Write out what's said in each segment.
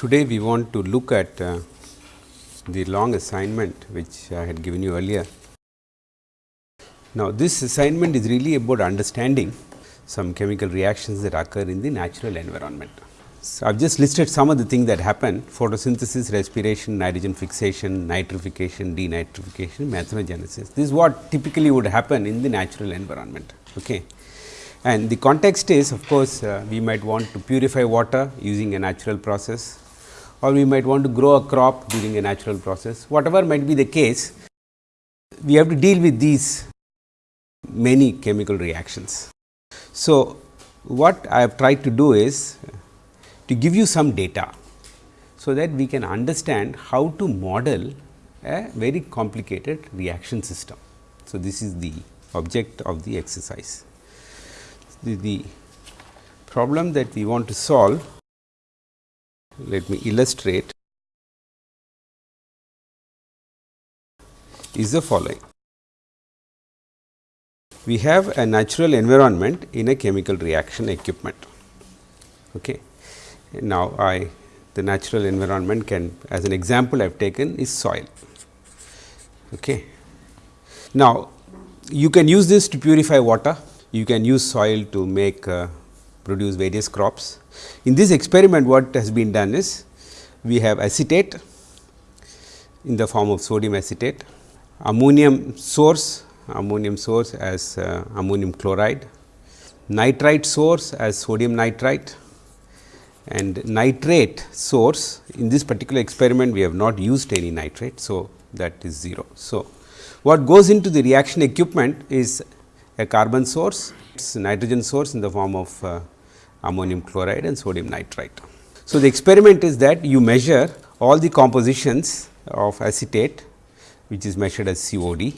Today we want to look at uh, the long assignment which I had given you earlier. Now, this assignment is really about understanding some chemical reactions that occur in the natural environment. So, I have just listed some of the things that happen photosynthesis, respiration, nitrogen fixation, nitrification, denitrification, methanogenesis. This is what typically would happen in the natural environment. Okay. And the context is of course, uh, we might want to purify water using a natural process or we might want to grow a crop during a natural process. Whatever might be the case, we have to deal with these many chemical reactions. So, what I have tried to do is to give you some data, so that we can understand how to model a very complicated reaction system. So, this is the object of the exercise. The, the problem that we want to solve let me illustrate is the following. We have a natural environment in a chemical reaction equipment. Okay. Now, I the natural environment can as an example I have taken is soil. Okay. Now, you can use this to purify water, you can use soil to make uh, produce various crops. In this experiment what has been done is we have acetate in the form of sodium acetate, ammonium source, ammonium source as uh, ammonium chloride, nitrite source as sodium nitrite and nitrate source in this particular experiment we have not used any nitrate. So, that is 0. So, what goes into the reaction equipment is a carbon source, nitrogen source in the form of uh, ammonium chloride and sodium nitrite. So, the experiment is that you measure all the compositions of acetate which is measured as COD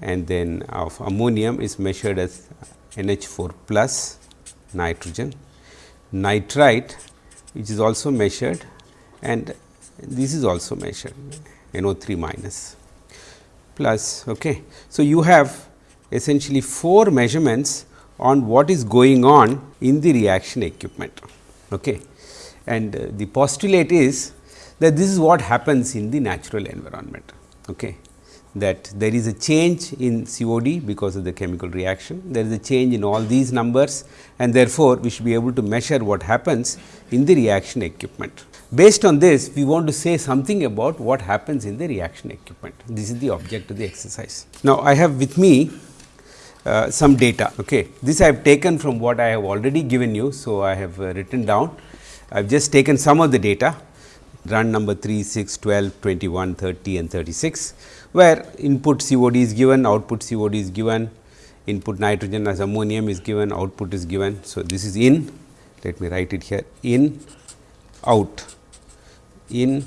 and then of ammonium is measured as NH4 plus nitrogen, nitrite which is also measured and this is also measured NO3 minus plus. Okay. So, you have essentially 4 measurements on what is going on in the reaction equipment. Okay. And uh, the postulate is that this is what happens in the natural environment. Okay. That there is a change in COD because of the chemical reaction, there is a change in all these numbers and therefore, we should be able to measure what happens in the reaction equipment. Based on this, we want to say something about what happens in the reaction equipment. This is the object of the exercise. Now, I have with me uh, some data. Okay. This I have taken from what I have already given you. So, I have uh, written down. I have just taken some of the data run number 3, 6, 12, 21, 30 and 36, where input COD is given, output COD is given, input nitrogen as ammonium is given, output is given. So, this is in, let me write it here, in, out, in,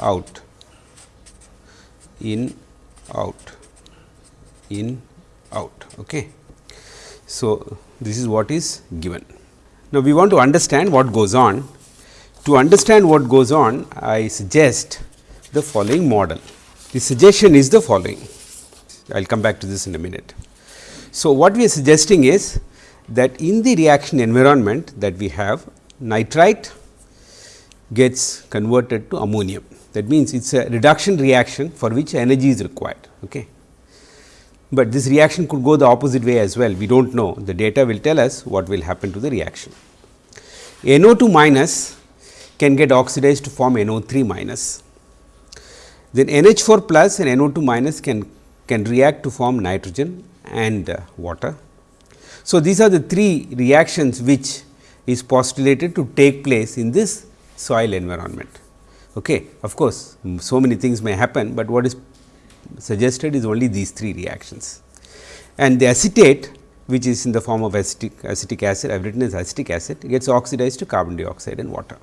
out, in, out, in, out. Okay. So, this is what is given. Now, we want to understand what goes on. To understand what goes on, I suggest the following model. The suggestion is the following. I will come back to this in a minute. So, what we are suggesting is that in the reaction environment that we have nitrite gets converted to ammonium. That means, it is a reduction reaction for which energy is required. Okay but this reaction could go the opposite way as well. We do not know the data will tell us what will happen to the reaction. NO2 minus can get oxidized to form NO3 minus. Then NH4 plus and NO2 minus can, can react to form nitrogen and uh, water. So, these are the three reactions which is postulated to take place in this soil environment. Okay. Of course, so many things may happen, but what is suggested is only these three reactions. And the acetate which is in the form of acetic, acetic acid, I have written as acetic acid gets oxidized to carbon dioxide and water.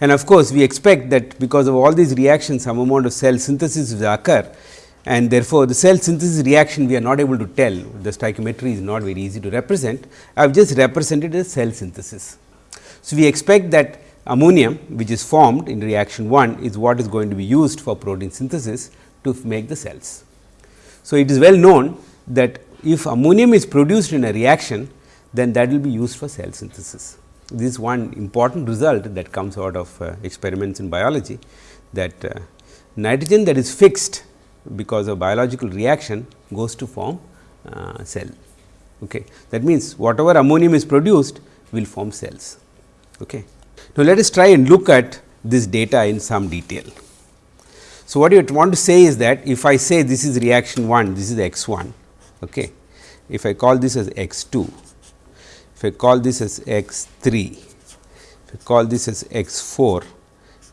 And of course, we expect that because of all these reactions some amount of cell synthesis will occur and therefore, the cell synthesis reaction we are not able to tell the stoichiometry is not very easy to represent. I have just represented as cell synthesis. So, we expect that ammonium which is formed in reaction 1 is what is going to be used for protein synthesis to make the cells. So, it is well known that if ammonium is produced in a reaction, then that will be used for cell synthesis. this is one important result that comes out of uh, experiments in biology that uh, nitrogen that is fixed because of biological reaction goes to form uh, cell. Okay. That means, whatever ammonium is produced will form cells. Okay. Now, let us try and look at this data in some detail. So, what you want to say is that if I say this is reaction 1, this is x 1, okay. if I call this as x 2, if I call this as x 3, if I call this as x 4,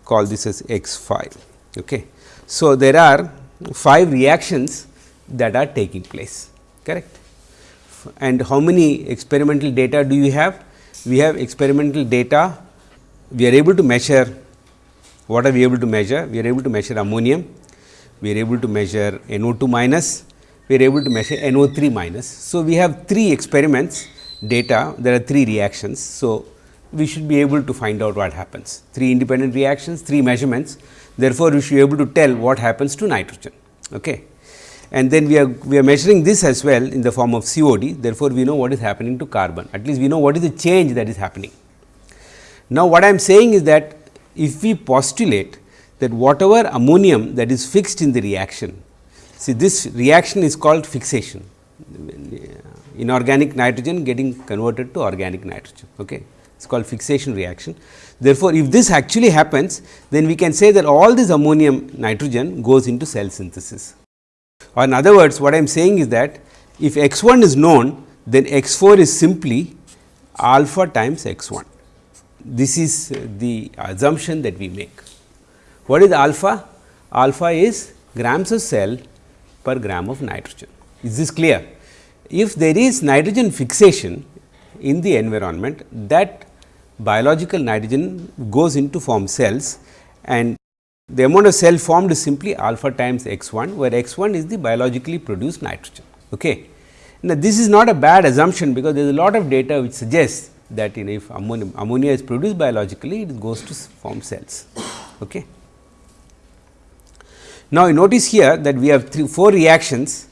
call this as x 5. Okay. So, there are 5 reactions that are taking place correct and how many experimental data do you have? We have experimental data we are able to measure what are we able to measure? We are able to measure ammonium, we are able to measure NO2 minus, we are able to measure NO3 minus. So, we have three experiments data, there are three reactions. So, we should be able to find out what happens, three independent reactions, three measurements. Therefore, we should be able to tell what happens to nitrogen. Okay. And then we are, we are measuring this as well in the form of COD. Therefore, we know what is happening to carbon, at least we know what is the change that is happening. Now, what I am saying is that if we postulate that whatever ammonium that is fixed in the reaction, see this reaction is called fixation, inorganic nitrogen getting converted to organic nitrogen. Okay. It is called fixation reaction. Therefore, if this actually happens, then we can say that all this ammonium nitrogen goes into cell synthesis. Or in other words, what I am saying is that if x 1 is known, then x 4 is simply alpha times x 1 this is the assumption that we make. What is alpha? Alpha is grams of cell per gram of nitrogen. Is this clear? If there is nitrogen fixation in the environment, that biological nitrogen goes into form cells and the amount of cell formed is simply alpha times x 1, where x 1 is the biologically produced nitrogen. Okay. Now, this is not a bad assumption, because there is a lot of data which suggests that in if ammonia, ammonia is produced biologically, it goes to form cells. Okay. Now, you notice here that we have three, four reactions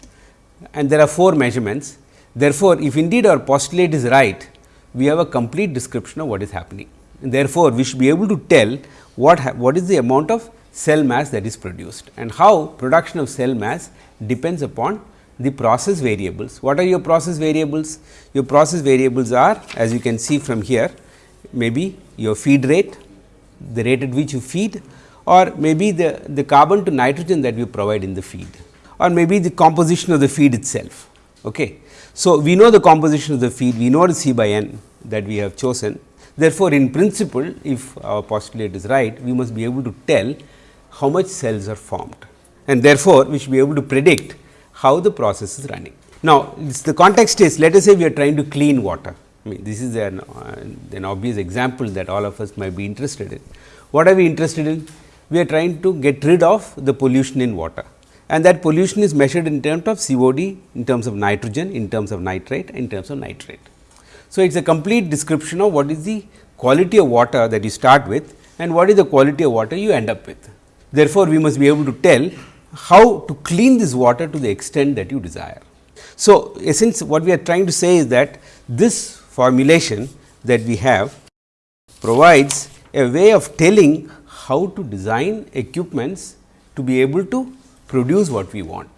and there are four measurements. Therefore, if indeed our postulate is right, we have a complete description of what is happening. And therefore, we should be able to tell what, what is the amount of cell mass that is produced and how production of cell mass depends upon the process variables. What are your process variables? Your process variables are as you can see from here maybe your feed rate, the rate at which you feed or maybe the, the carbon to nitrogen that you provide in the feed or maybe the composition of the feed itself. Okay. So, we know the composition of the feed, we know the C by n that we have chosen. Therefore, in principle if our postulate is right, we must be able to tell how much cells are formed and therefore, we should be able to predict how the process is running. Now, the context is let us say we are trying to clean water. I mean this is an, uh, an obvious example that all of us might be interested in. What are we interested in? We are trying to get rid of the pollution in water and that pollution is measured in terms of COD, in terms of nitrogen, in terms of nitrate, in terms of nitrate. So, it is a complete description of what is the quality of water that you start with and what is the quality of water you end up with. Therefore, we must be able to tell how to clean this water to the extent that you desire. So, essence what we are trying to say is that this formulation that we have provides a way of telling how to design equipments to be able to produce what we want.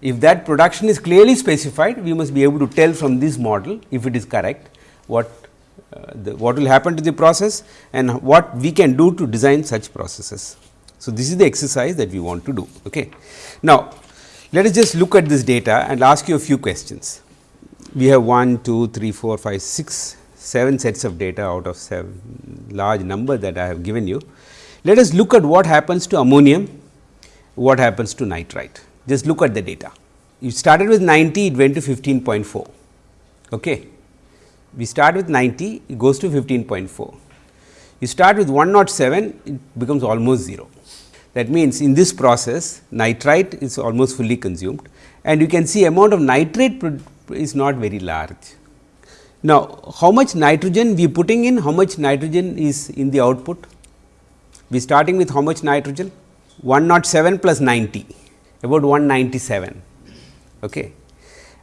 If that production is clearly specified, we must be able to tell from this model if it is correct what uh, the, what will happen to the process and what we can do to design such processes. So, this is the exercise that we want to do. Okay. Now, let us just look at this data and ask you a few questions. We have 1, 2, 3, 4, 5, 6, 7 sets of data out of 7 large number that I have given you. Let us look at what happens to ammonium, what happens to nitrite. Just look at the data. You started with 90, it went to 15.4. Okay. We start with 90, it goes to 15.4. You start with 107, it becomes almost 0. That means, in this process nitrite is almost fully consumed and you can see amount of nitrate is not very large. Now, how much nitrogen we putting in, how much nitrogen is in the output? We starting with how much nitrogen? 107 plus 90, about 197. Okay.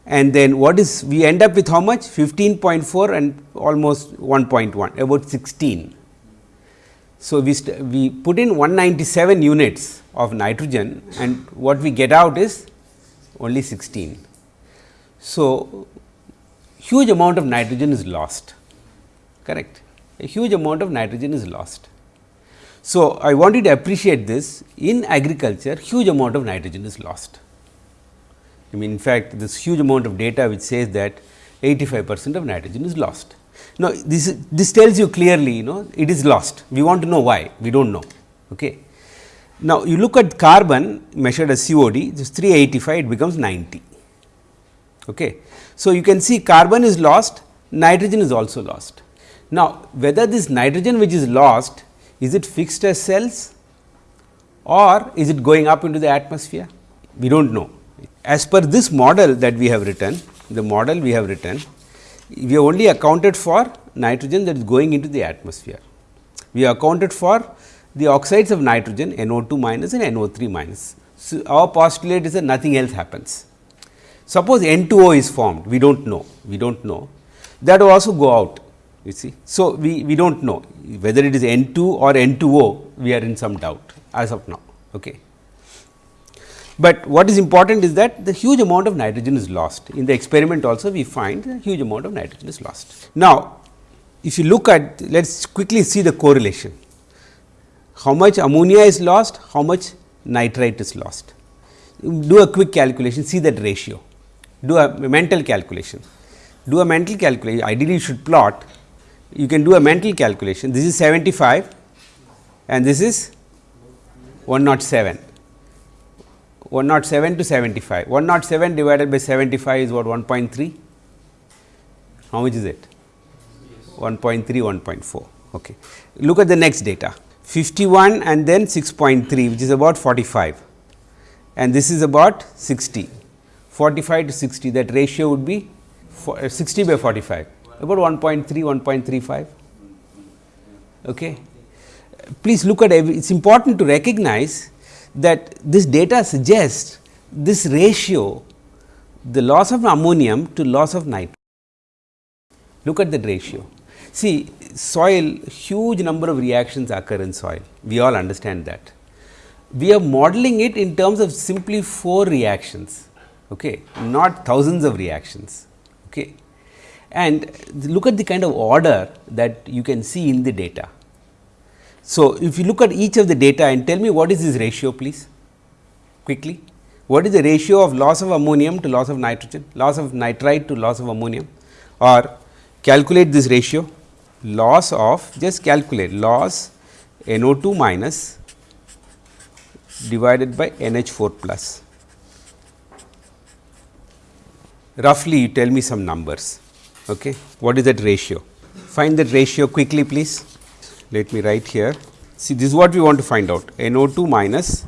and then what is we end up with how much 15.4 and almost 1.1 about 16. So, we, we put in 197 units of nitrogen and what we get out is only 16. So, huge amount of nitrogen is lost correct a huge amount of nitrogen is lost. So, I want you to appreciate this in agriculture huge amount of nitrogen is lost. I mean in fact, this huge amount of data which says that 85 percent of nitrogen is lost. Now, this this tells you clearly you know it is lost we want to know why we do not know. Okay. Now, you look at carbon measured as COD this 385 it becomes 90. Okay. So, you can see carbon is lost nitrogen is also lost. Now, whether this nitrogen which is lost is it fixed as cells or is it going up into the atmosphere we do not know. As per this model that we have written the model we have written we have only accounted for nitrogen that is going into the atmosphere. We have accounted for the oxides of nitrogen NO2 minus and NO3 minus. So, our postulate is that nothing else happens. Suppose N2O is formed, we do not know, we do not know that will also go out you see. So, we, we do not know whether it is N2 or N2O, we are in some doubt as of now. Okay. But what is important is that the huge amount of nitrogen is lost. In the experiment also we find a huge amount of nitrogen is lost. Now, if you look at let us quickly see the correlation. How much ammonia is lost, how much nitrite is lost. Do a quick calculation, see that ratio, do a mental calculation. Do a mental calculation, ideally you should plot, you can do a mental calculation. This is 75 and this is 107. 107 to 75. 107 divided by 75 is what 1.3. How much is it? 1.3, 1.4. Okay. Look at the next data 51 and then 6.3 which is about 45 and this is about 60. 45 to 60 that ratio would be uh, 60 by 45 about 1.3, 1.35. Okay. Please look at every, it is important to recognize that this data suggests this ratio the loss of ammonium to loss of nitrogen. Look at that ratio. See soil huge number of reactions occur in soil we all understand that. We are modeling it in terms of simply 4 reactions okay, not thousands of reactions. Okay. And look at the kind of order that you can see in the data. So, if you look at each of the data and tell me what is this ratio please quickly. What is the ratio of loss of ammonium to loss of nitrogen, loss of nitrite to loss of ammonium or calculate this ratio loss of just calculate loss NO2 minus divided by NH4 plus. Roughly you tell me some numbers. Okay. What is that ratio? Find that ratio quickly please. Let me write here. See this is what we want to find out NO2 minus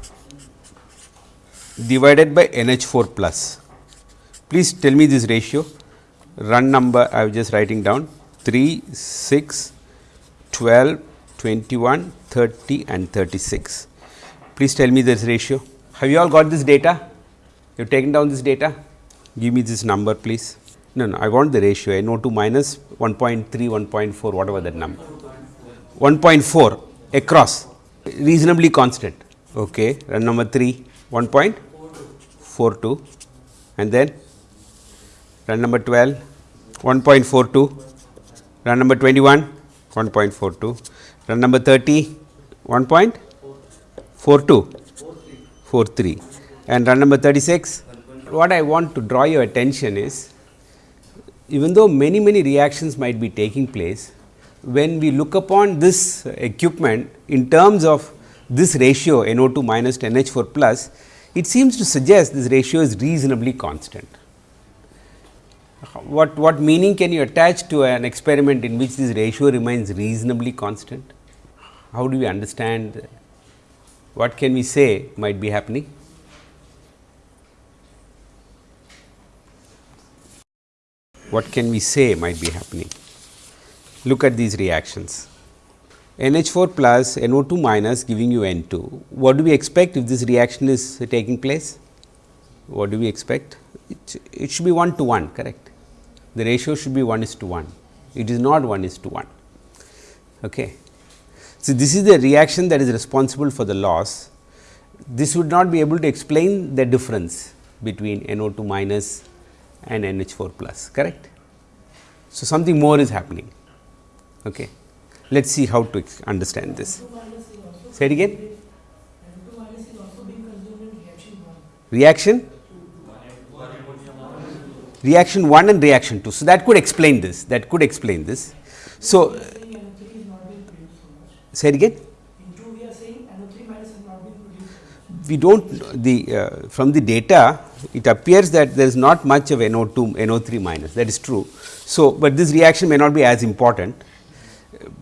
divided by NH4 plus. Please tell me this ratio. Run number I am just writing down 3, 6, 12, 21, 30 and 36. Please tell me this ratio. Have you all got this data? You have taken down this data? Give me this number please. No, no, I want the ratio NO2 minus 1.3, 1.4, whatever that number. 1.4 across, reasonably constant. Okay, run number 3, 1.42 and then run number 12, 1.42, run number 21, 1.42, run number 30, 1.42, 43 and run number 36. What I want to draw your attention is even though many many reactions might be taking place, when we look upon this equipment in terms of this ratio NO2 minus to NH4 plus, it seems to suggest this ratio is reasonably constant. What, what meaning can you attach to an experiment in which this ratio remains reasonably constant? How do we understand what can we say might be happening? what can we say might be happening? Look at these reactions. NH4 plus NO2 minus giving you N2. What do we expect if this reaction is taking place? What do we expect? it, it should be 1 to 1 correct. The ratio should be 1 is to 1, it is not 1 is to 1. Okay. So, this is the reaction that is responsible for the loss. This would not be able to explain the difference between NO2 minus and NH4 plus correct. So, something more is happening. Okay. Let us see how to understand this. Say it again. Reaction? Reaction 1 and reaction 2. So, that could explain this, that could explain this. So, say it again. We do not the uh, from the data it appears that there is not much of NO2 NO3 minus that is true. So, but this reaction may not be as important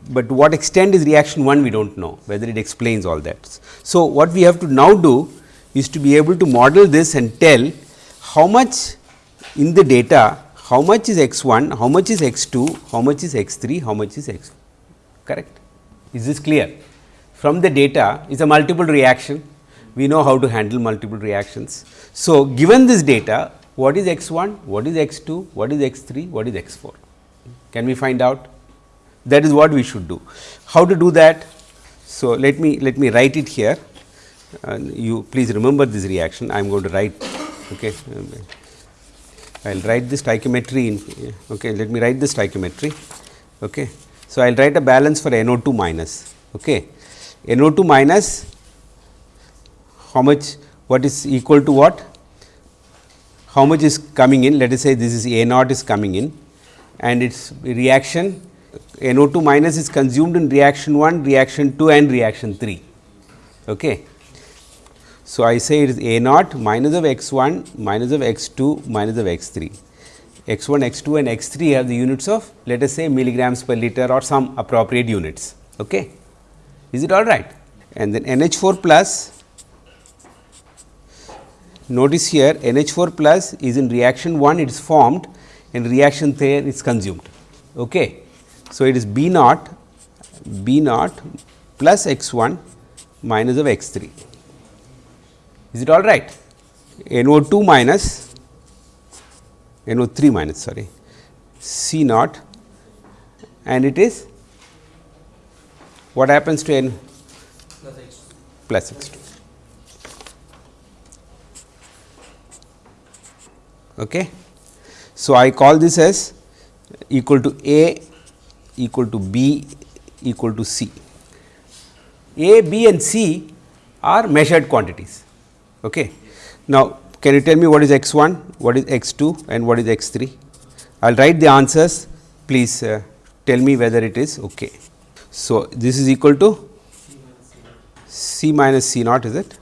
but to what extent is reaction 1 we do not know whether it explains all that. So, what we have to now do is to be able to model this and tell how much in the data how much is x 1, how much is x 2, how much is x 3, how much is x 4, correct. Is this clear? From the data is a multiple reaction, we know how to handle multiple reactions. So, given this data what is x 1, what is x 2, what is x 3, what is x 4? Can we find out? That is what we should do. How to do that? So, let me let me write it here you please remember this reaction I am going to write okay. I will write this stoichiometry in okay. let me write this stoichiometry. Okay. So, I will write a balance for NO2 minus okay. NO2 minus how much what is equal to what how much is coming in let us say this is A naught is coming in and its reaction NO2 minus is consumed in reaction 1, reaction 2 and reaction 3. Okay. So, I say it is A naught minus of x 1 minus of x 2 minus of x 3. x 1, x 2 and x 3 have the units of let us say milligrams per liter or some appropriate units. Okay. Is it all right? And then NH 4 plus notice here NH 4 plus is in reaction 1 it is formed and reaction 3 is consumed. Okay. So, it is B naught B naught plus x 1 minus of x 3. Is it all right? NO 2 minus NO 3 minus sorry C naught and it is what happens to N plus x 2. Plus x 2. Okay. So, I call this as equal to A equal to B equal to C. A, B and C are measured quantities. Okay. Now, can you tell me what is x 1, what is x 2 and what is x 3? I will write the answers, please uh, tell me whether it is okay. So, this is equal to C minus C naught is it?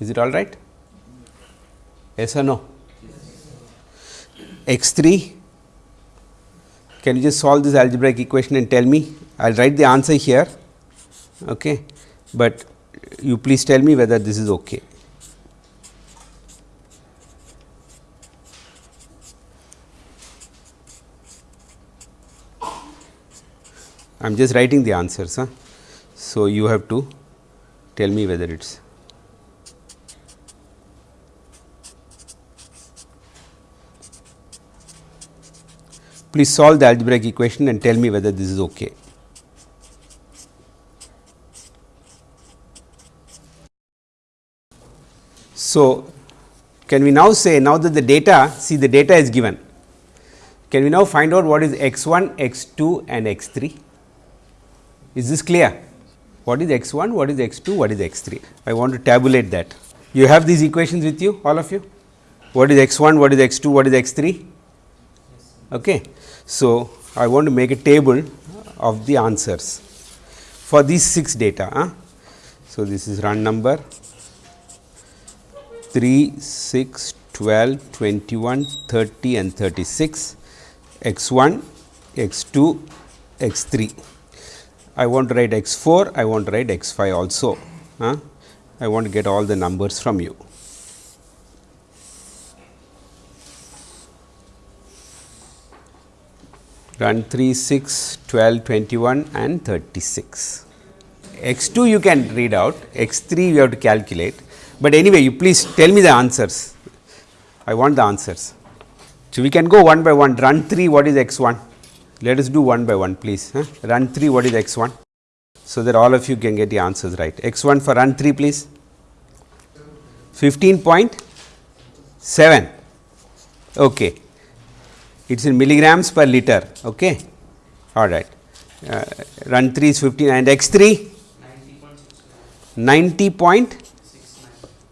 Is it all right? Yes or no? X 3 can you just solve this algebraic equation and tell me? I will write the answer here, okay, but you please tell me whether this is okay. I am just writing the answers. Huh? So, you have to tell me whether it is Please solve the algebraic equation and tell me whether this is okay. So, can we now say now that the data see the data is given. Can we now find out what is x 1 x 2 and x 3 is this clear? What is x 1 what is x 2 what is x 3 I want to tabulate that. You have these equations with you all of you? What is x 1 what is x 2 what is x 3 okay so, I want to make a table of the answers for these 6 data. Huh? So, this is run number 3, 6, 12, 21, 30 and 36, x 1, x 2, x 3. I want to write x 4, I want to write x 5 also. Huh? I want to get all the numbers from you. Run 3, 6, 12, 21 and 36. x 2 you can read out, x 3 you have to calculate, but anyway you please tell me the answers. I want the answers. So, we can go one by one run 3 what is x 1 let us do one by one please huh? run 3 what is x 1 so that all of you can get the answers right x 1 for run 3 please 15.7 okay it is in milligrams per liter okay? All right. Uh, run 3 is 15 and x 3 90 point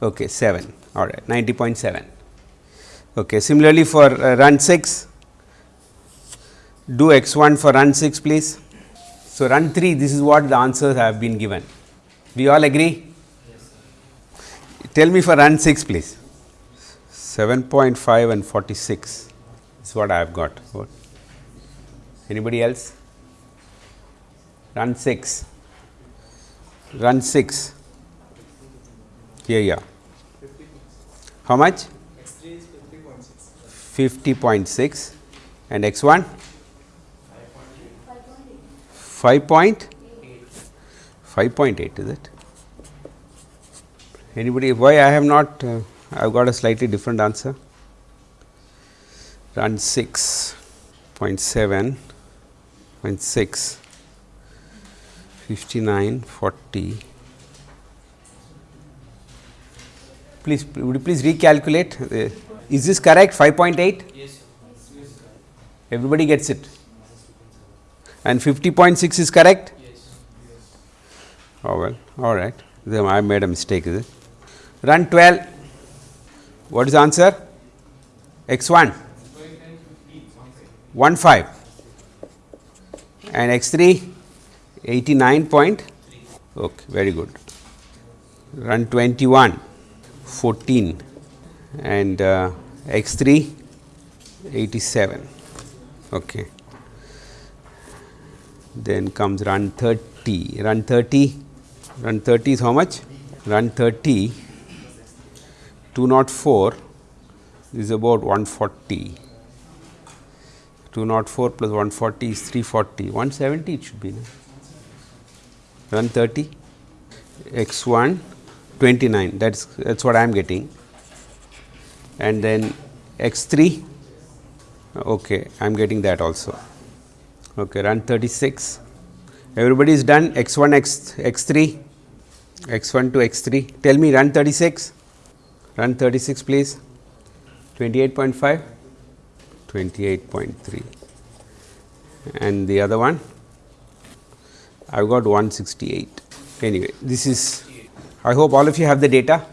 okay 7 all right 90.7 okay similarly for uh, run 6 do x 1 for run 6 please. So run 3 this is what the answers have been given. We all agree? Yes, tell me for run 6 please. 7.5 and 46 is what i have got. What? anybody else? Run 6 run 6 here yeah. How much? 50.6 and x 1 5.8 5.8 is it? Anybody why I have not uh, I have got a slightly different answer run 6.7 0.6 59 40 please would you please recalculate? Uh, is this correct 5.8 yes. Everybody gets it. And 50.6 is correct? Yes. Oh well all right. Then i made a mistake is it? Run 12 what is the answer? X1 1 5 and x3 89 point okay very good. Run 21 14 and uh, x3 87 okay. Then comes run 30 run 30 run 30 is how much? Run 30 204 is about 140 204 plus 140 is 340 170 it should be no? run 30 x 1 29 that is that is what I am getting. And then x 3 okay I am getting that also. Okay run 36 everybody is done? X 1 x x 3 x 1 to x 3 tell me run 36 run 36 please. 28.5 28.3 and the other one I have got 168. Anyway, this is I hope all of you have the data.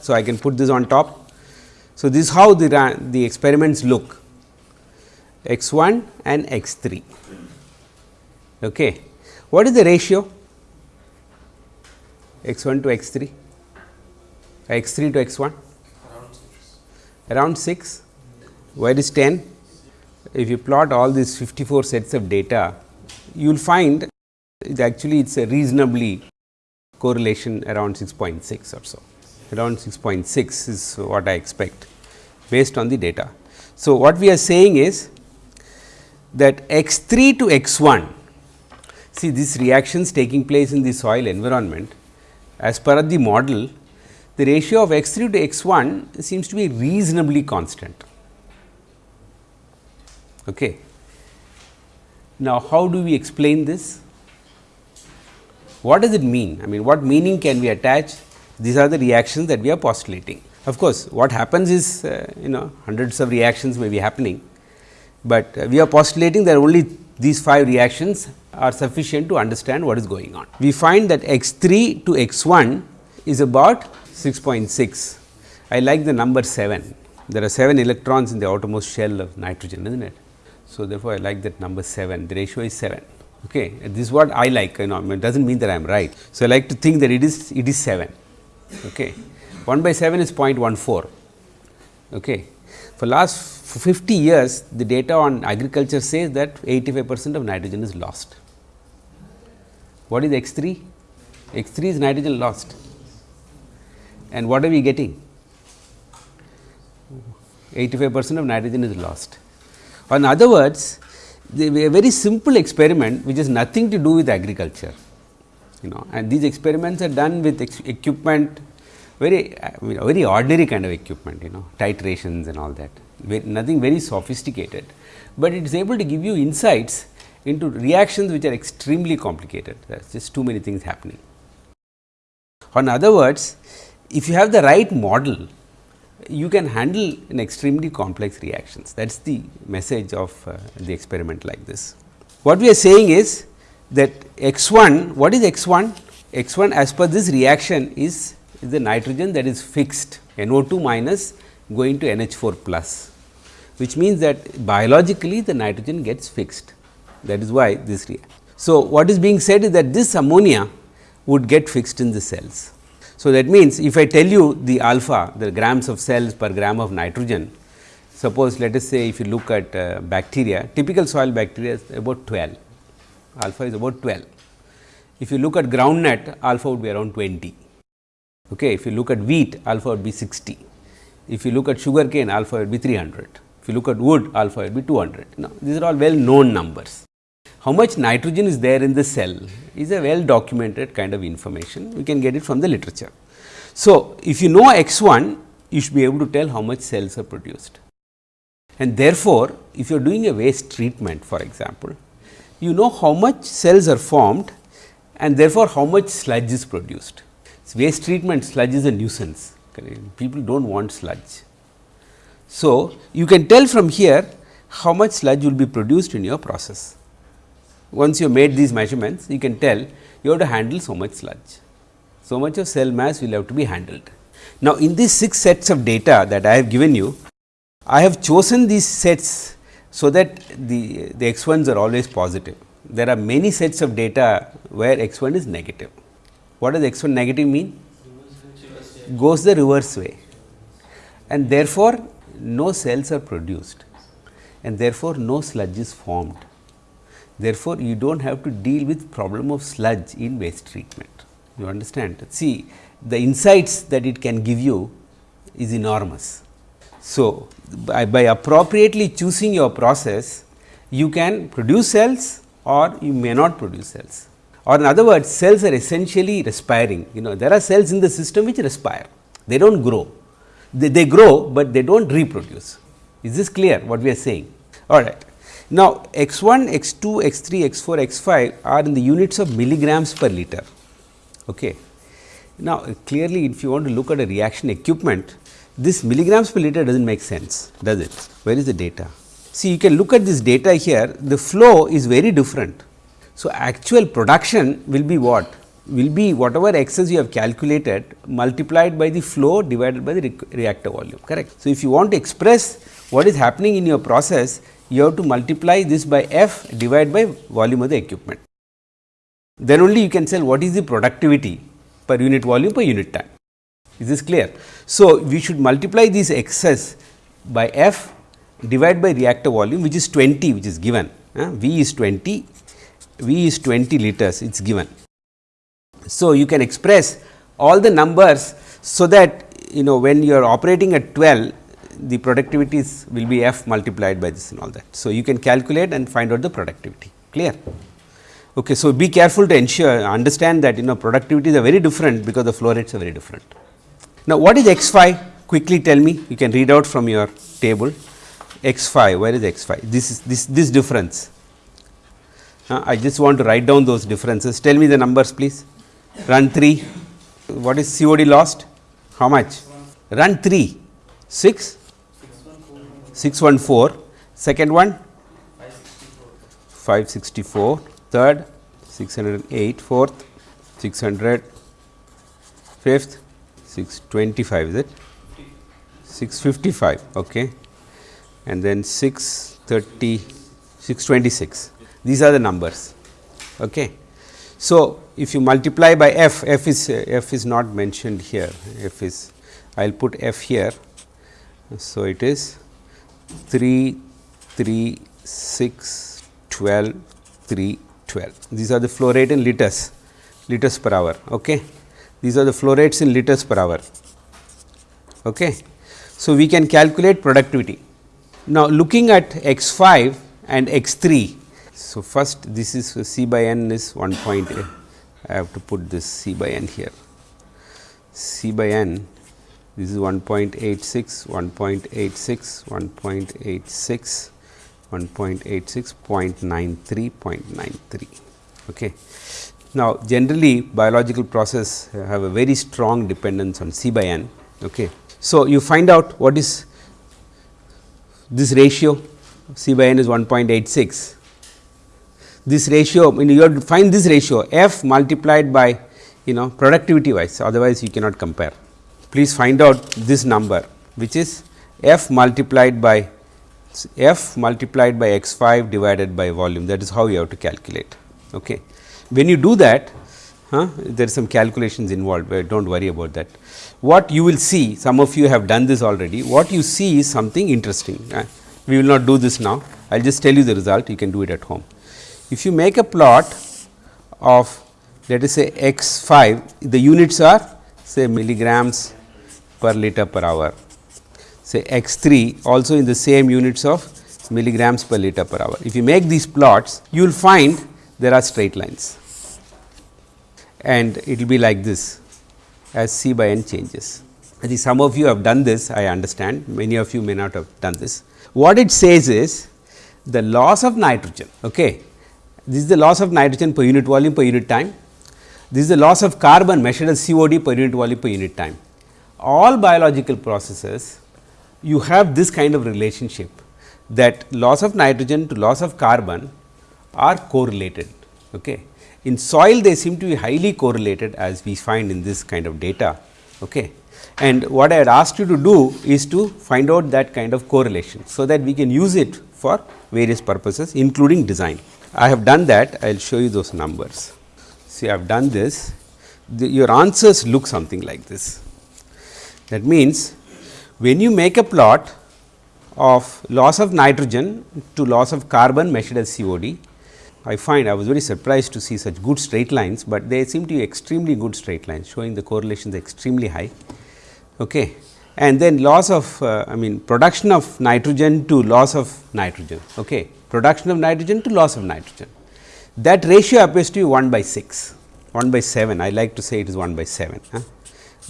So, I can put this on top. So, this is how the, the experiments look x 1 and x 3. Okay. What is the ratio x 1 to x 3 x 3 to x 1 around 6 where is 10 if you plot all these 54 sets of data you will find it actually it is a reasonably correlation around 6.6 or so around 6.6 is what I expect based on the data. So, what we are saying is that x 3 to x 1 see these reactions taking place in the soil environment as per the model the ratio of x 3 to x 1 seems to be reasonably constant. Okay. Now, how do we explain this? What does it mean? I mean what meaning can we attach? These are the reactions that we are postulating. Of course, what happens is uh, you know hundreds of reactions may be happening, but uh, we are postulating that only these 5 reactions are sufficient to understand what is going on. We find that x 3 to x 1 is about 6.6. I like the number 7. There are 7 electrons in the outermost shell of nitrogen, is not it? So, therefore, I like that number 7, the ratio is 7. Okay. This is what I like you know it does not mean that I am right. So, I like to think that it is it is 7 okay. 1 by 7 is 0.14 okay. For last 50 years the data on agriculture says that 85 percent of nitrogen is lost. What is x 3? x 3 is nitrogen lost and what are we getting? 85 percent of nitrogen is lost. In other words, a very simple experiment which has nothing to do with agriculture you know and these experiments are done with equipment very you know, very ordinary kind of equipment you know titrations and all that very, nothing very sophisticated, but it is able to give you insights into reactions which are extremely complicated there is just too many things happening. In other words, if you have the right model you can handle an extremely complex reactions that is the message of uh, the experiment like this. What we are saying is that x 1 what is x 1 x 1 as per this reaction is, is the nitrogen that is fixed NO 2 minus going to NH 4 plus which means that biologically the nitrogen gets fixed that is why this react. So, what is being said is that this ammonia would get fixed in the cells. So, that means if I tell you the alpha the grams of cells per gram of nitrogen suppose let us say if you look at uh, bacteria typical soil bacteria is about 12 alpha is about 12. If you look at groundnut alpha would be around 20. Okay. If you look at wheat alpha would be 60. If you look at sugar cane alpha would be 300. If you look at wood alpha would be 200. Now, these are all well known numbers. How much nitrogen is there in the cell is a well documented kind of information, we can get it from the literature. So, if you know x 1, you should be able to tell how much cells are produced. And therefore, if you are doing a waste treatment for example, you know how much cells are formed and therefore, how much sludge is produced. So, waste treatment sludge is a nuisance, people do not want sludge. So, you can tell from here how much sludge will be produced in your process. Once you have made these measurements, you can tell you have to handle so much sludge. So much of cell mass will have to be handled. Now, in these 6 sets of data that I have given you, I have chosen these sets so that the, the x 1s are always positive. There are many sets of data where x 1 is negative. What does x 1 negative mean? Goes the reverse way and therefore, no cells are produced and therefore, no sludge is formed. Therefore, you do not have to deal with problem of sludge in waste treatment. You understand? See the insights that it can give you is enormous. So, by, by appropriately choosing your process, you can produce cells or you may not produce cells or in other words cells are essentially respiring. You know there are cells in the system which respire, they do not grow, they, they grow, but they do not reproduce. Is this clear what we are saying? All right. Now, x 1, x 2, x 3, x 4, x 5 are in the units of milligrams per liter. Okay. Now, clearly if you want to look at a reaction equipment, this milligrams per liter does not make sense, does it? Where is the data? See, you can look at this data here, the flow is very different. So, actual production will be what? Will be whatever excess you have calculated multiplied by the flow divided by the re reactor volume, correct. So, if you want to express what is happening in your process, you have to multiply this by f divided by volume of the equipment. Then only you can tell what is the productivity per unit volume per unit time. Is this clear? So, we should multiply this excess by f divided by reactor volume which is 20 which is given uh, V is 20, V is 20 liters it is given. So, you can express all the numbers so that you know when you are operating at 12 the productivities will be f multiplied by this and all that. So, you can calculate and find out the productivity. Clear. Okay, so, be careful to ensure understand that you know productivities are very different because the flow rates are very different. Now, what is x 5 quickly tell me. You can read out from your table. X 5 where is x 5 this is this this difference. Uh, I just want to write down those differences. Tell me the numbers please. Run 3 what is COD lost? How much? Run 3 6 614, second one? 564, third? 608, fourth? 600, fifth? 625 is it? 655 okay. And then 630 626 these are the numbers okay. So if you multiply by f f is f is not mentioned here. F is i'll put f here. So it is 3, 3, 6, 12, 3, 12. These are the flow rate in liters, liters per hour. Okay. These are the flow rates in liters per hour. Okay. So, we can calculate productivity. Now, looking at x 5 and x 3. So, first this is C by n is 1 point. I have to put this C by n here. C by n this is 1.86, 1.86, 1.86, 1.86, 0.93, 0.93. Okay. Now, generally biological process have a very strong dependence on C by n. Okay. So, you find out what is this ratio C by n is 1.86. This ratio when you have to find this ratio f multiplied by you know productivity wise otherwise you cannot compare please find out this number which is f multiplied by f multiplied by x 5 divided by volume that is how you have to calculate. Okay. When you do that huh, there is some calculations involved, but do not worry about that. What you will see some of you have done this already what you see is something interesting. Uh, we will not do this now I will just tell you the result you can do it at home. If you make a plot of let us say x 5 the units are say milligrams per liter per hour. Say x 3 also in the same units of milligrams per liter per hour. If you make these plots, you will find there are straight lines and it will be like this as C by n changes. I think some of you have done this, I understand, many of you may not have done this. What it says is the loss of nitrogen, okay. this is the loss of nitrogen per unit volume per unit time, this is the loss of carbon measured as COD per unit volume per unit time all biological processes you have this kind of relationship that loss of nitrogen to loss of carbon are correlated. Okay. In soil they seem to be highly correlated as we find in this kind of data. Okay. And what I had asked you to do is to find out that kind of correlation. So, that we can use it for various purposes including design. I have done that I will show you those numbers. See I have done this the, your answers look something like this. That means, when you make a plot of loss of nitrogen to loss of carbon measured as COD, I find I was very surprised to see such good straight lines, but they seem to be extremely good straight lines showing the correlations extremely high. Okay. And then loss of uh, I mean production of nitrogen to loss of nitrogen, okay. production of nitrogen to loss of nitrogen. That ratio appears to be 1 by 6, 1 by 7, I like to say it is 1 by 7. Huh?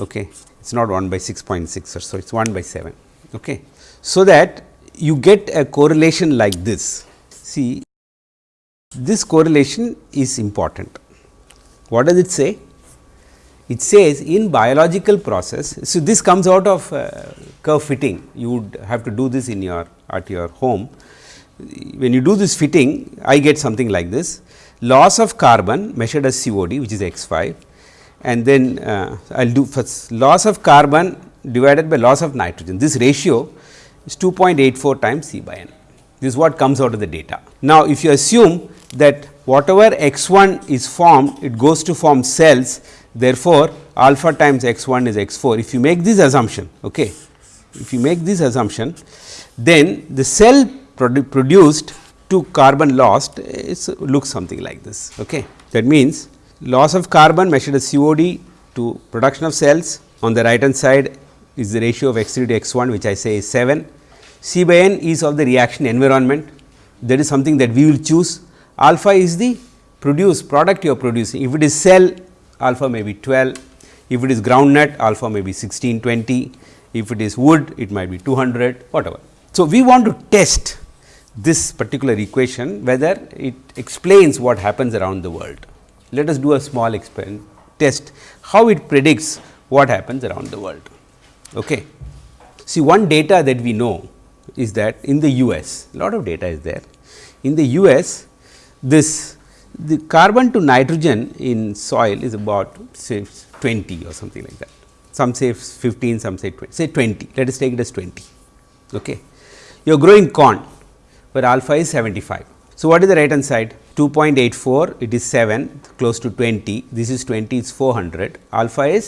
Okay it is not 1 by 6.6 or so, it is 1 by 7. Okay. So, that you get a correlation like this. See, this correlation is important. What does it say? It says in biological process, so this comes out of uh, curve fitting, you would have to do this in your at your home. When you do this fitting, I get something like this loss of carbon measured as COD which is x 5 and then uh, I will do first loss of carbon divided by loss of nitrogen. This ratio is 2.84 times C by n. This is what comes out of the data. Now, if you assume that whatever x 1 is formed, it goes to form cells. Therefore, alpha times x 1 is x 4. If you make this assumption, okay, if you make this assumption, then the cell produ produced to carbon lost is looks something like this. Okay. That means, loss of carbon measured as COD to production of cells on the right hand side is the ratio of x 3 to x 1 which I say is 7. C by n is of the reaction environment that is something that we will choose. Alpha is the produce product you are producing. If it is cell alpha may be 12, if it is ground nut alpha may be 16, 20, if it is wood it might be 200 whatever. So, we want to test this particular equation whether it explains what happens around the world let us do a small experiment test how it predicts what happens around the world. Okay. See one data that we know is that in the US, lot of data is there. In the US, this the carbon to nitrogen in soil is about say 20 or something like that. Some say 15, some say 20, say 20, let us take it as 20. Okay. You are growing corn, where alpha is 75. So, what is the right hand side? 2.84 it is 7 close to 20 this is 20 is 400 alpha is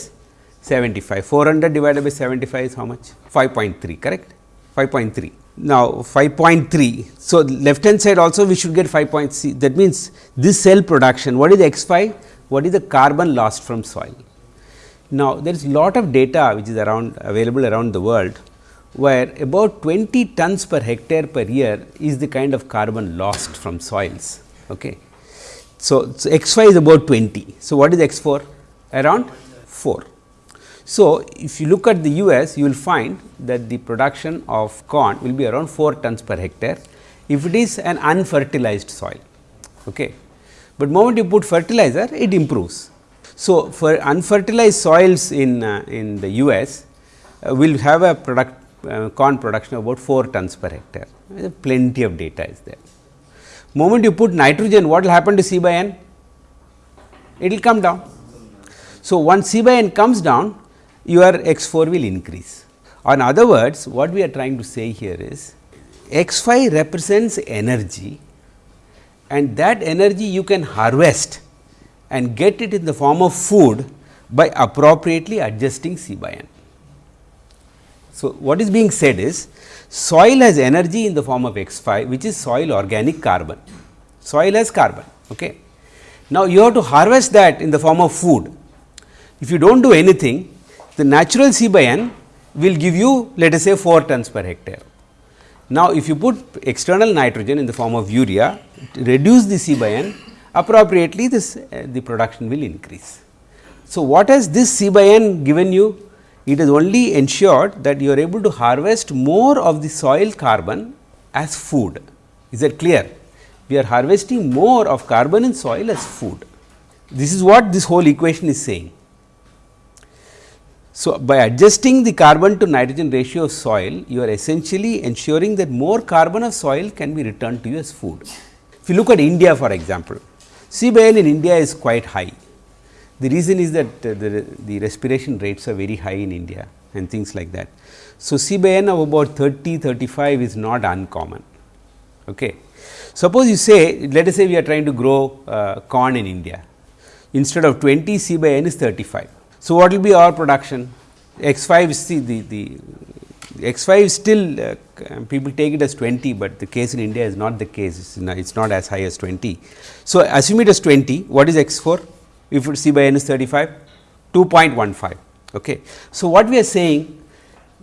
75 400 divided by 75 is how much? 5.3 correct? 5.3 now 5.3 so left hand side also we should get 5.3 that means this cell production what is x 5 what is the carbon lost from soil? Now there is lot of data which is around available around the world where about 20 tons per hectare per year is the kind of carbon lost from soils Okay. So, so x 5 is about 20. So, what is x 4? Around 4. So, if you look at the US, you will find that the production of corn will be around 4 tons per hectare if it is an unfertilized soil. Okay. But moment you put fertilizer, it improves. So, for unfertilized soils in, uh, in the US, uh, will have a product uh, corn production of about 4 tons per hectare, plenty of data is there. Moment you put nitrogen, what will happen to C by N? It will come down. So, once C by N comes down, your x 4 will increase. In other words, what we are trying to say here is x 5 represents energy and that energy you can harvest and get it in the form of food by appropriately adjusting C by N. So, what is being said is soil has energy in the form of x 5 which is soil organic carbon, soil has carbon. Okay. Now, you have to harvest that in the form of food. If you do not do anything, the natural C by N will give you let us say 4 tons per hectare. Now, if you put external nitrogen in the form of urea, reduce the C by N, appropriately this uh, the production will increase. So, what has this C by N given you? It has only ensured that you are able to harvest more of the soil carbon as food. Is that clear? We are harvesting more of carbon in soil as food. This is what this whole equation is saying. So, by adjusting the carbon to nitrogen ratio of soil, you are essentially ensuring that more carbon of soil can be returned to you as food. If you look at India for example, C in India is quite high. The reason is that uh, the, the respiration rates are very high in India and things like that. So, C by N of about 30, 35 is not uncommon. Okay. Suppose you say, let us say we are trying to grow uh, corn in India, instead of 20 C by N is 35. So, what will be our production? X 5 see the, the x 5 still uh, people take it as 20, but the case in India is not the case it is not as high as 20. So, assume it as 20 what is x 4 if C by n is 35 2.15. Okay. So, what we are saying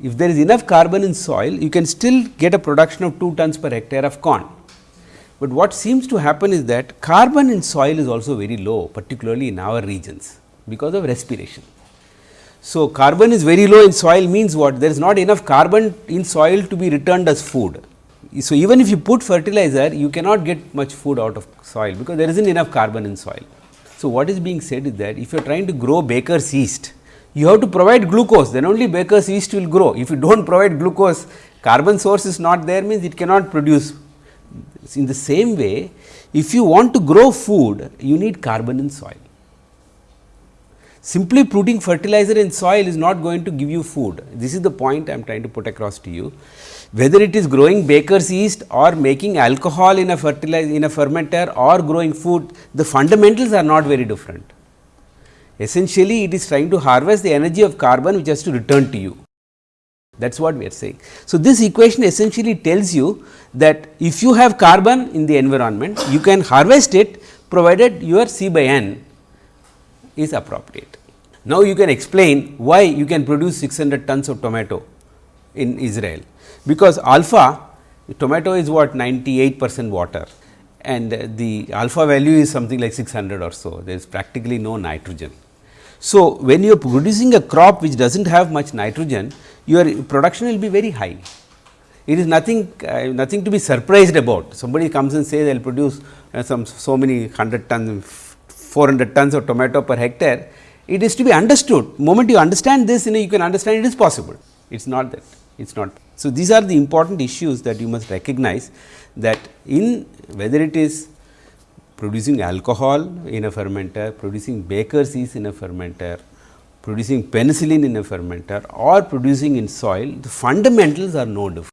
if there is enough carbon in soil you can still get a production of 2 tons per hectare of corn. But what seems to happen is that carbon in soil is also very low particularly in our regions because of respiration. So, carbon is very low in soil means what? There is not enough carbon in soil to be returned as food. So, even if you put fertilizer, you cannot get much food out of soil because there is not enough carbon in soil. So, what is being said is that if you are trying to grow baker's yeast, you have to provide glucose, then only baker's yeast will grow. If you do not provide glucose, carbon source is not there means it cannot produce. In the same way, if you want to grow food, you need carbon in soil. Simply putting fertilizer in soil is not going to give you food. This is the point I am trying to put across to you. Whether it is growing baker's yeast or making alcohol in a fertilizer in a fermenter or growing food, the fundamentals are not very different. Essentially, it is trying to harvest the energy of carbon which has to return to you. That is what we are saying. So, this equation essentially tells you that if you have carbon in the environment, you can harvest it provided your C by N is appropriate. Now, you can explain why you can produce 600 tons of tomato in Israel, because alpha tomato is what 98 percent water and the alpha value is something like 600 or so, there is practically no nitrogen. So, when you are producing a crop which does not have much nitrogen, your production will be very high. It is nothing uh, nothing to be surprised about. Somebody comes and says they will produce uh, some so many 100 tons 400 tons of tomato per hectare, it is to be understood. Moment you understand this, you know you can understand it is possible. It is not that, it is not. So, these are the important issues that you must recognize that in whether it is producing alcohol in a fermenter, producing baker's yeast in a fermenter, producing penicillin in a fermenter or producing in soil, the fundamentals are no different.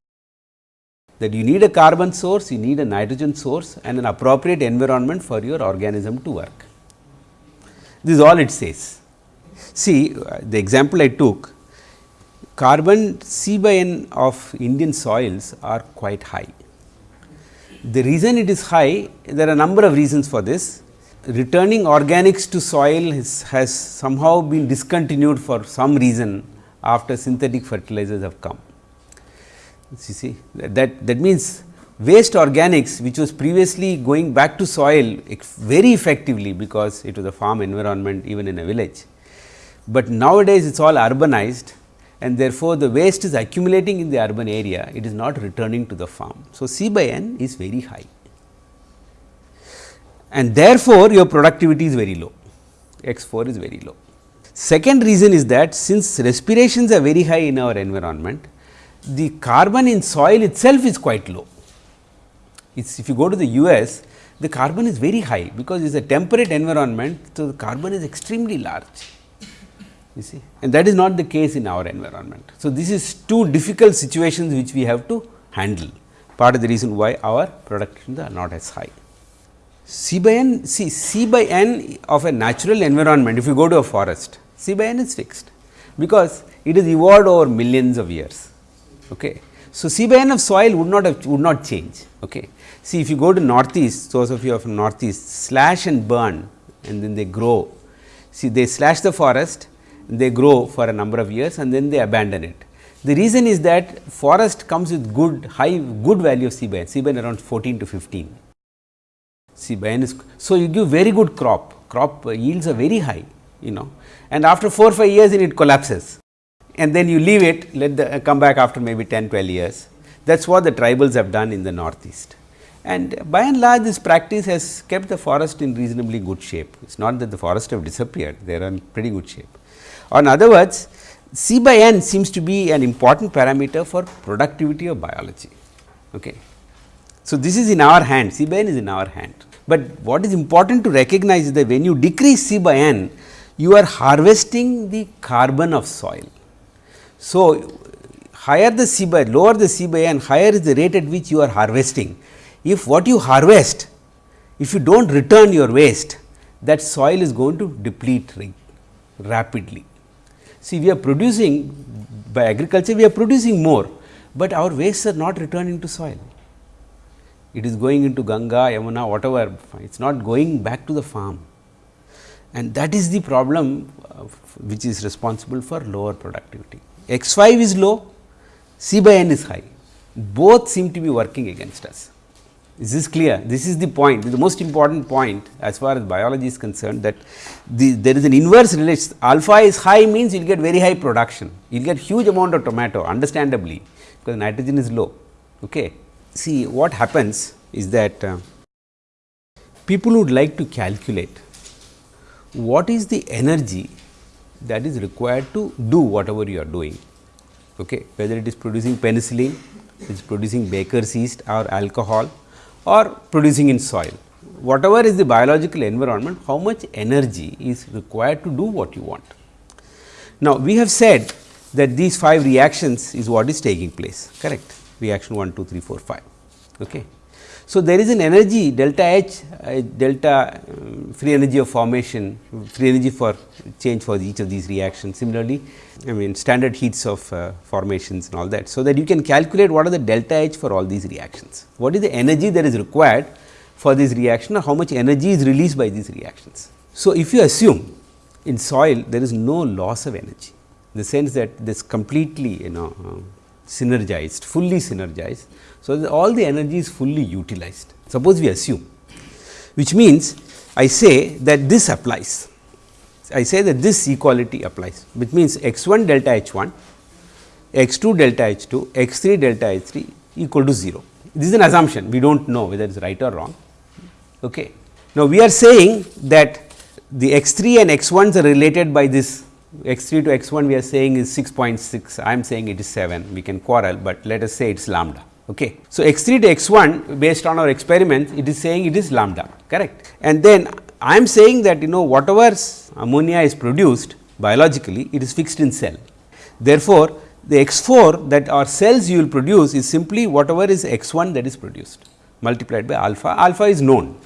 That you need a carbon source, you need a nitrogen source and an appropriate environment for your organism to work. This is all it says. See uh, the example I took carbon C by N of Indian soils are quite high. The reason it is high, there are a number of reasons for this. Returning organics to soil has, has somehow been discontinued for some reason after synthetic fertilizers have come. You see that, that means waste organics which was previously going back to soil very effectively because it was a farm environment even in a village. but nowadays it is all urbanized and therefore, the waste is accumulating in the urban area, it is not returning to the farm. So, C by n is very high and therefore, your productivity is very low, x 4 is very low. Second reason is that since respirations are very high in our environment, the carbon in soil itself is quite low. It's, if you go to the US, the carbon is very high, because it is a temperate environment. So, the carbon is extremely large you see and that is not the case in our environment. So, this is two difficult situations which we have to handle part of the reason why our productions are not as high. C by n see C by n of a natural environment if you go to a forest C by n is fixed because it is evolved over millions of years. Okay. So, C by n of soil would not have would not change. Okay. See if you go to northeast those of you from northeast slash and burn and then they grow see they slash the forest they grow for a number of years and then they abandon it. The reason is that forest comes with good high good value of C by n, C by n around 14 to 15. C by n is so you give very good crop, crop yields are very high you know and after 4 5 years it collapses and then you leave it let the uh, come back after maybe 10 12 years that is what the tribals have done in the northeast. And by and large this practice has kept the forest in reasonably good shape. It is not that the forest have disappeared, they are in pretty good shape. In other words, C by n seems to be an important parameter for productivity of biology. Okay. So, this is in our hand, C by n is in our hand, but what is important to recognize is that when you decrease C by n, you are harvesting the carbon of soil. So, higher the C by lower the C by n, higher is the rate at which you are harvesting. If what you harvest, if you do not return your waste, that soil is going to deplete rapidly. See, we are producing by agriculture, we are producing more, but our wastes are not returning to soil. It is going into Ganga, Yamuna, whatever, it is not going back to the farm. And that is the problem uh, which is responsible for lower productivity. X 5 is low, C by n is high, both seem to be working against us. Is this clear? This is the point, the most important point as far as biology is concerned that the, there is an inverse relation. Alpha is high means you will get very high production, you will get huge amount of tomato understandably because nitrogen is low. Okay. See what happens is that uh, people would like to calculate what is the energy that is required to do whatever you are doing, okay. whether it is producing penicillin, it is producing baker's yeast or alcohol or producing in soil. Whatever is the biological environment, how much energy is required to do what you want. Now, we have said that these 5 reactions is what is taking place, correct, reaction 1, 2, 3, 4, 5. Okay. So, there is an energy delta H, uh, delta um, free energy of formation, free energy for change for each of these reactions. Similarly, I mean standard heats of uh, formations and all that. So, that you can calculate what are the delta H for all these reactions. What is the energy that is required for this reaction or how much energy is released by these reactions. So, if you assume in soil there is no loss of energy, in the sense that this completely you know uh, synergized, fully synergized. So, all the energy is fully utilized. Suppose we assume, which means I say that this applies. I say that this equality applies, which means x 1 delta h 1, x 2 delta h 2, x 3 delta h 3 equal to 0. This is an assumption, we do not know whether it is right or wrong. Okay. Now, we are saying that the x 3 and x 1s are related by this x 3 to x 1 we are saying is 6.6, I am saying it is 7, we can quarrel, but let us say it is lambda. Okay. So, x 3 to x 1 based on our experiments it is saying it is lambda correct and then I am saying that you know whatever ammonia is produced biologically it is fixed in cell. Therefore, the x 4 that our cells you will produce is simply whatever is x 1 that is produced multiplied by alpha, alpha is known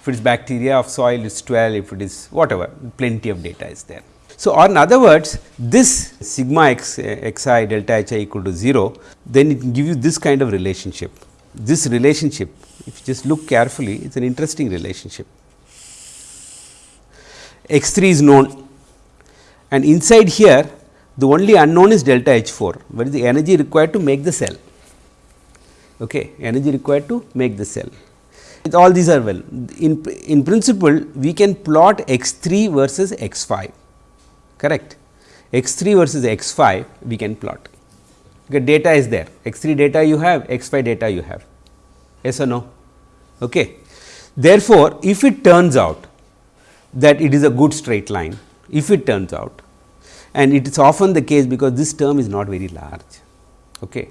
if it is bacteria of soil it is 12 if it is whatever plenty of data is there. So, or in other words this sigma eh, xi delta h i equal to 0 then it can give you this kind of relationship. This relationship if you just look carefully it is an interesting relationship. x 3 is known and inside here the only unknown is delta h 4 what is the energy required to make the cell okay energy required to make the cell all these are well in in principle we can plot x 3 versus x 5 correct. x 3 versus x 5 we can plot. Okay, data is there, x 3 data you have, x 5 data you have, yes or no. Okay. Therefore, if it turns out that it is a good straight line, if it turns out and it is often the case because this term is not very large. Okay.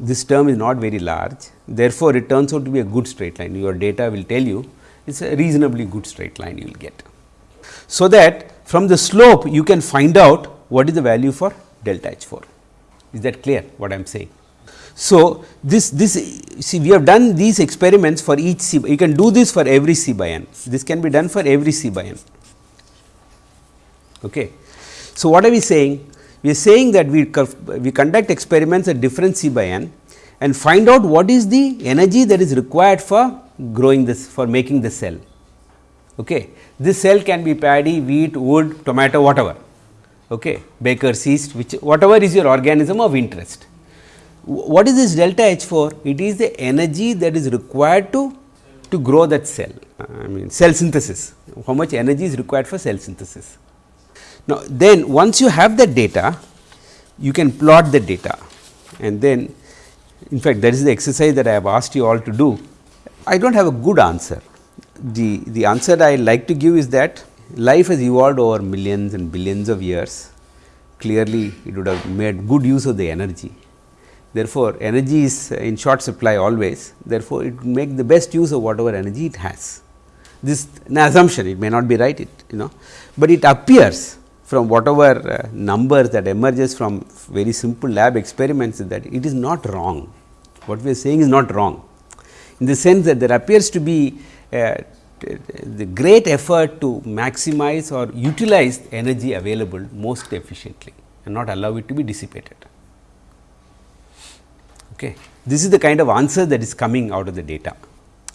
This term is not very large, therefore, it turns out to be a good straight line. Your data will tell you it is a reasonably good straight line you will get. So, that from the slope you can find out what is the value for delta H 4. Is that clear what I am saying? So, this this see we have done these experiments for each C you can do this for every C by n this can be done for every C by n. Okay. So, what are we saying? We are saying that we, we conduct experiments at different C by n and find out what is the energy that is required for growing this for making the cell. Okay. This cell can be paddy, wheat, wood, tomato, whatever, okay, baker's yeast, which whatever is your organism of interest. What is this delta H 4? It is the energy that is required to, to grow that cell, I mean cell synthesis, how much energy is required for cell synthesis. Now, then once you have that data, you can plot the data and then in fact, that is the exercise that I have asked you all to do. I do not have a good answer the, the answer I like to give is that life has evolved over millions and billions of years. Clearly, it would have made good use of the energy. Therefore, energy is in short supply always. Therefore, it would make the best use of whatever energy it has. This an assumption, it may not be right, it you know, but it appears from whatever uh, numbers that emerges from very simple lab experiments that it is not wrong. What we are saying is not wrong, in the sense that there appears to be Uh, the great effort to maximize or utilize energy available most efficiently and not allow it to be dissipated. Okay. This is the kind of answer that is coming out of the data.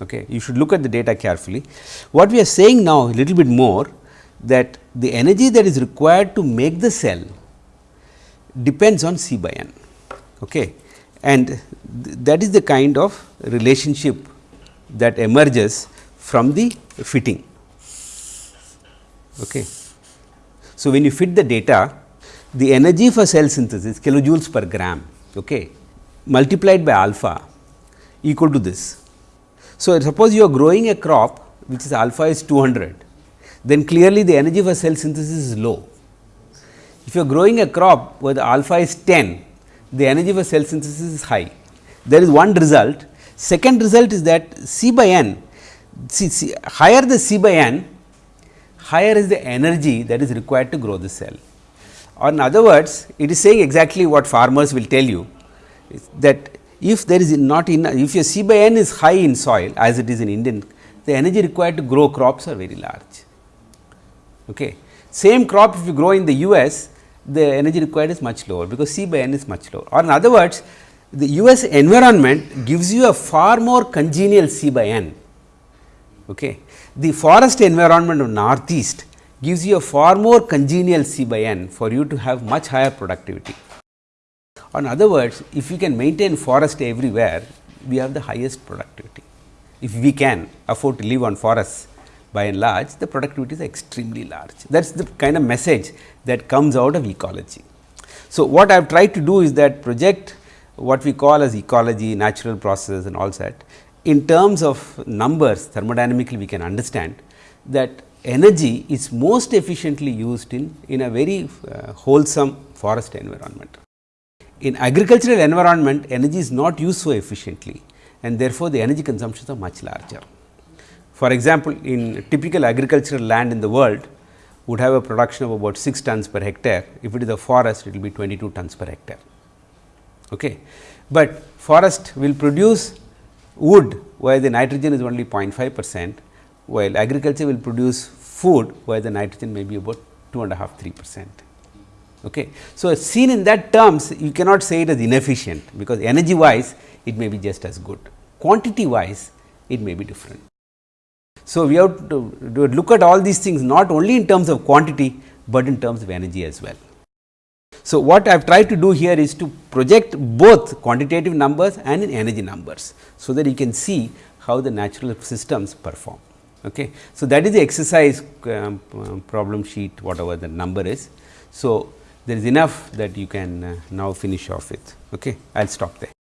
Okay. You should look at the data carefully. What we are saying now a little bit more that the energy that is required to make the cell depends on C by n. Okay. And th that is the kind of relationship that emerges from the fitting. Okay. So, when you fit the data, the energy for cell synthesis kilojoules per gram okay, multiplied by alpha equal to this. So, suppose you are growing a crop which is alpha is 200, then clearly the energy for cell synthesis is low. If you are growing a crop where the alpha is 10, the energy for cell synthesis is high. There is one result. Second result is that C by n see, see higher the C by n, higher is the energy that is required to grow the cell. Or in other words, it is saying exactly what farmers will tell you that if there is not enough, if your C by n is high in soil as it is in Indian, the energy required to grow crops are very large. Okay. Same crop if you grow in the US, the energy required is much lower because C by n is much lower. Or in other words, the US environment gives you a far more congenial C by n Okay. The forest environment of northeast gives you a far more congenial C by n for you to have much higher productivity. In other words, if you can maintain forest everywhere, we have the highest productivity. If we can afford to live on forests by and large, the productivity is extremely large. That is the kind of message that comes out of ecology. So, what I have tried to do is that project what we call as ecology, natural processes and all that in terms of numbers thermodynamically we can understand that energy is most efficiently used in, in a very uh, wholesome forest environment. In agricultural environment energy is not used so efficiently and therefore, the energy consumptions are much larger. For example, in typical agricultural land in the world would have a production of about 6 tons per hectare, if it is a forest it will be 22 tons per hectare. Okay. But forest will produce wood where the nitrogen is only 0.5 percent, while agriculture will produce food where the nitrogen may be about 2 and a half 3 percent. Okay. So, seen in that terms you cannot say it as inefficient, because energy wise it may be just as good, quantity wise it may be different. So, we have to look at all these things not only in terms of quantity, but in terms of energy as well. So, what I have tried to do here is to project both quantitative numbers and in energy numbers. So, that you can see how the natural systems perform. Okay. So, that is the exercise um, um, problem sheet whatever the number is. So, there is enough that you can uh, now finish off with. Okay. I will stop there.